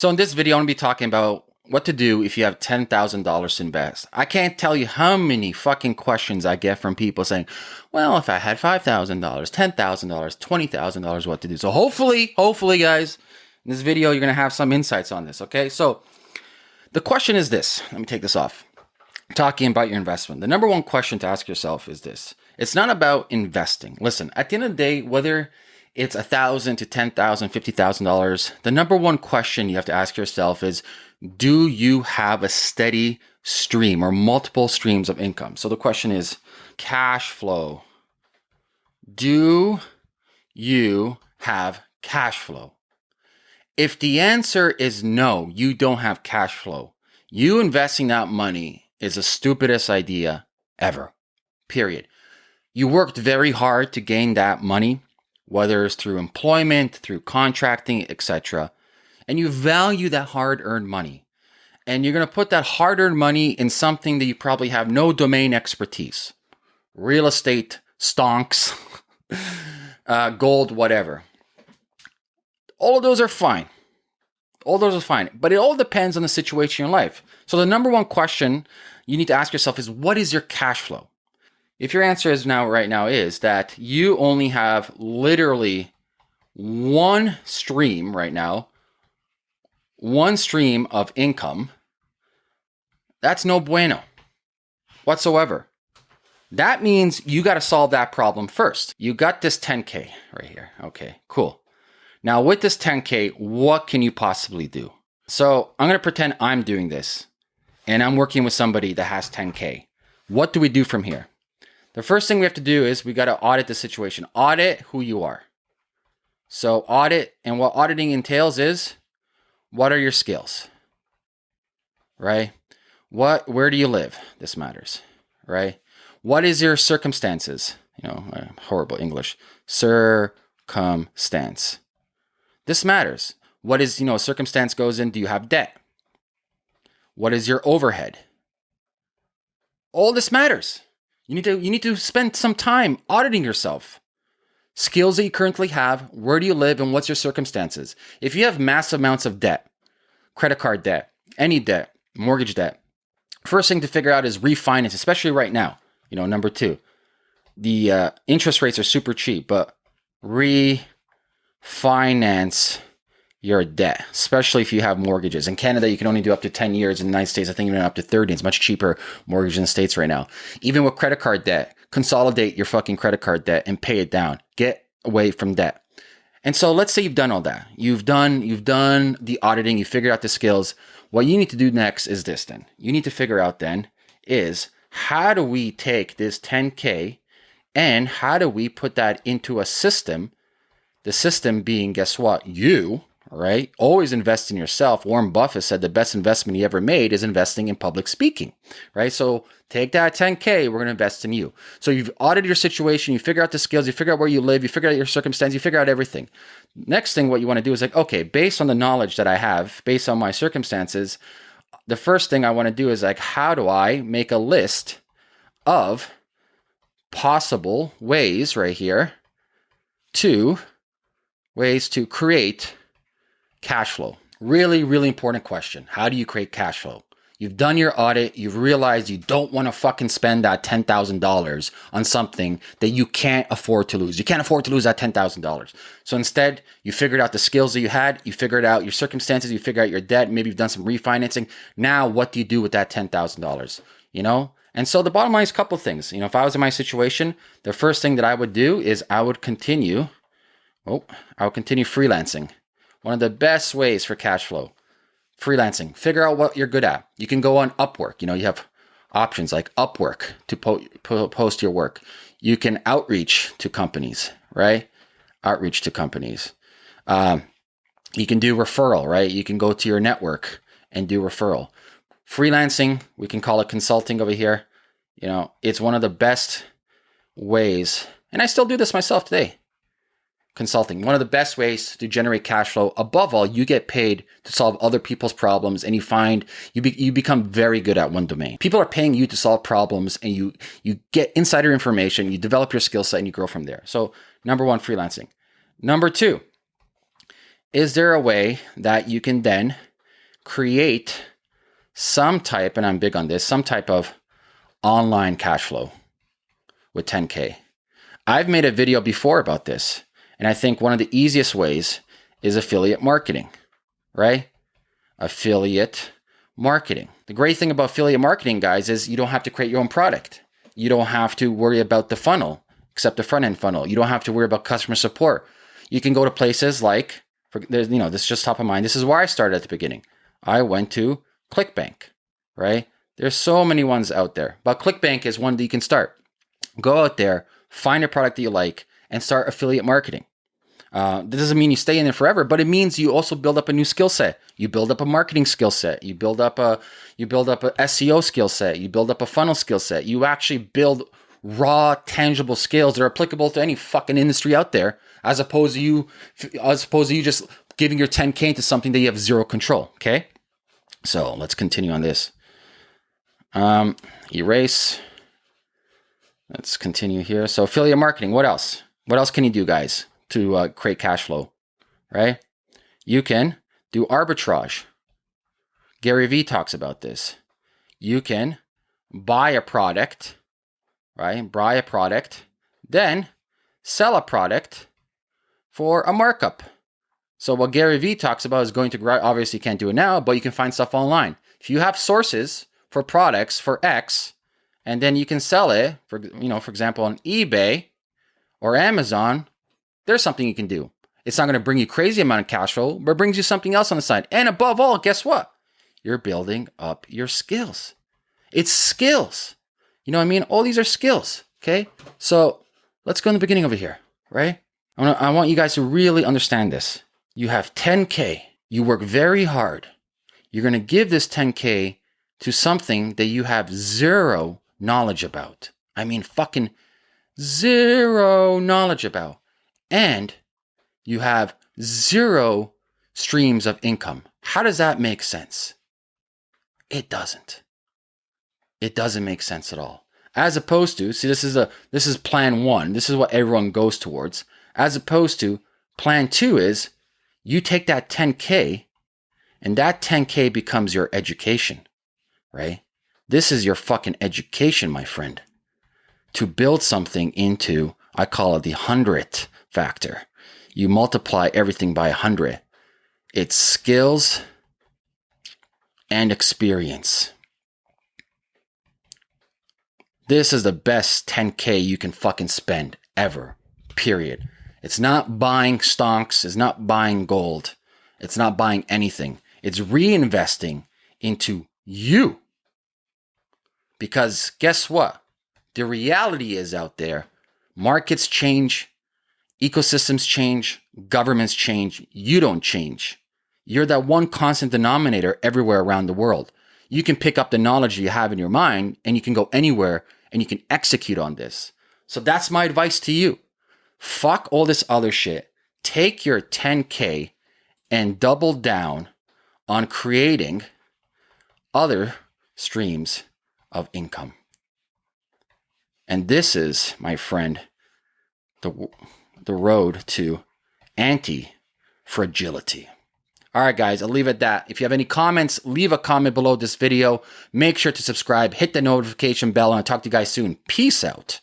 So in this video, I'm to be talking about what to do if you have $10,000 to invest. I can't tell you how many fucking questions I get from people saying, well, if I had $5,000, $10,000, $20,000, what to do. So hopefully, hopefully guys, in this video, you're to have some insights on this. Okay. So the question is this, let me take this off talking about your investment. The number one question to ask yourself is this. It's not about investing. Listen, at the end of the day, whether it's a thousand to ten thousand, fifty thousand dollars, the number one question you have to ask yourself is do you have a steady stream or multiple streams of income? So the question is cash flow. Do you have cash flow? If the answer is no, you don't have cash flow, you investing that money is the stupidest idea ever. Period. You worked very hard to gain that money whether it's through employment, through contracting, etc. And you value that hard earned money. And you're going to put that hard earned money in something that you probably have no domain expertise real estate, stonks, uh, gold, whatever. All of those are fine. All those are fine. But it all depends on the situation in life. So the number one question you need to ask yourself is what is your cash flow? If your answer is now right now is that you only have literally one stream right now, one stream of income, that's no bueno whatsoever. That means you got to solve that problem first. You got this 10K right here. Okay, cool. Now with this 10K, what can you possibly do? So I'm going to pretend I'm doing this and I'm working with somebody that has 10K. What do we do from here? The first thing we have to do is we got to audit the situation. Audit who you are. So audit, and what auditing entails is what are your skills? Right? What where do you live? This matters, right? What is your circumstances? You know, uh, horrible English. Circumstance. This matters. What is, you know, circumstance goes in, do you have debt? What is your overhead? All this matters. You need to you need to spend some time auditing yourself. Skills that you currently have, where do you live and what's your circumstances? If you have massive amounts of debt, credit card debt, any debt, mortgage debt, first thing to figure out is refinance, especially right now. You know, number 2. The uh, interest rates are super cheap, but refinance your debt, especially if you have mortgages. In Canada, you can only do up to 10 years. In the United States, I think even up to 30. It's much cheaper mortgage in the States right now. Even with credit card debt, consolidate your fucking credit card debt and pay it down. Get away from debt. And so let's say you've done all that. You've done you've done the auditing, you figured out the skills. What you need to do next is this then. You need to figure out then is how do we take this 10k and how do we put that into a system? The system being guess what? You right? Always invest in yourself. Warren Buffett said the best investment he ever made is investing in public speaking, right? So take that 10K, we're going to invest in you. So you've audited your situation, you figure out the skills, you figure out where you live, you figure out your circumstance, you figure out everything. Next thing, what you want to do is like, okay, based on the knowledge that I have, based on my circumstances, the first thing I want to do is like, how do I make a list of possible ways right here to ways to create Cash flow. Really, really important question. How do you create cash flow? You've done your audit. You've realized you don't want to fucking spend that $10,000 on something that you can't afford to lose. You can't afford to lose that $10,000. So instead, you figured out the skills that you had. You figured out your circumstances. You figured out your debt. Maybe you've done some refinancing. Now, what do you do with that $10,000? You know? And so the bottom line is a couple things. You know, if I was in my situation, the first thing that I would do is I would continue, oh, I would continue freelancing. One of the best ways for cash flow. Freelancing. Figure out what you're good at. You can go on Upwork. You know, you have options like Upwork to po po post your work. You can outreach to companies, right? Outreach to companies. Um, you can do referral, right? You can go to your network and do referral. Freelancing, we can call it consulting over here. You know, it's one of the best ways, and I still do this myself today consulting. One of the best ways to generate cash flow. Above all, you get paid to solve other people's problems and you find you be, you become very good at one domain. People are paying you to solve problems and you you get insider information, you develop your skill set and you grow from there. So, number 1 freelancing. Number 2, is there a way that you can then create some type, and I'm big on this, some type of online cash flow with 10K. I've made a video before about this, and I think one of the easiest ways is affiliate marketing, right? Affiliate marketing. The great thing about affiliate marketing, guys, is you don't have to create your own product. You don't have to worry about the funnel, except the front end funnel. You don't have to worry about customer support. You can go to places like, for, you know, this is just top of mind. This is where I started at the beginning. I went to ClickBank, right? There's so many ones out there, but ClickBank is one that you can start. Go out there, find a product that you like, and start affiliate marketing. Uh, that doesn't mean you stay in there forever, but it means you also build up a new skill set. You build up a marketing skill set. You build up a you build up a SEO skill set. You build up a funnel skill set. You actually build raw, tangible skills that are applicable to any fucking industry out there, as opposed to you, as opposed to you just giving your 10k into something that you have zero control. Okay, so let's continue on this. Um, erase. Let's continue here. So affiliate marketing. What else? What else can you do, guys? to uh, create cash flow, right? You can do arbitrage. Gary Vee talks about this. You can buy a product, right? Buy a product, then sell a product for a markup. So what Gary Vee talks about is going to grow. Obviously, you can't do it now, but you can find stuff online. If you have sources for products for X, and then you can sell it for, you know, for example, on eBay or Amazon there's something you can do. It's not going to bring you crazy amount of cash flow, but brings you something else on the side. And above all, guess what? You're building up your skills. It's skills. You know what I mean? All these are skills. Okay. So let's go in the beginning over here, right? I want, I want you guys to really understand this. You have 10K. You work very hard. You're going to give this 10K to something that you have zero knowledge about. I mean, fucking zero knowledge about and you have zero streams of income. How does that make sense? It doesn't. It doesn't make sense at all. As opposed to, see, this is a this is plan one. This is what everyone goes towards. As opposed to plan two is you take that 10K and that 10K becomes your education, right? This is your fucking education, my friend. To build something into, I call it the hundredth factor. You multiply everything by 100. It's skills and experience. This is the best 10K you can fucking spend ever, period. It's not buying stonks, it's not buying gold, it's not buying anything. It's reinvesting into you. Because guess what? The reality is out there, markets change, Ecosystems change, governments change, you don't change. You're that one constant denominator everywhere around the world. You can pick up the knowledge you have in your mind and you can go anywhere and you can execute on this. So that's my advice to you. Fuck all this other shit. Take your 10K and double down on creating other streams of income. And this is, my friend, the the road to anti fragility. All right, guys, I'll leave it at that. If you have any comments, leave a comment below this video. Make sure to subscribe, hit the notification bell, and I'll talk to you guys soon. Peace out.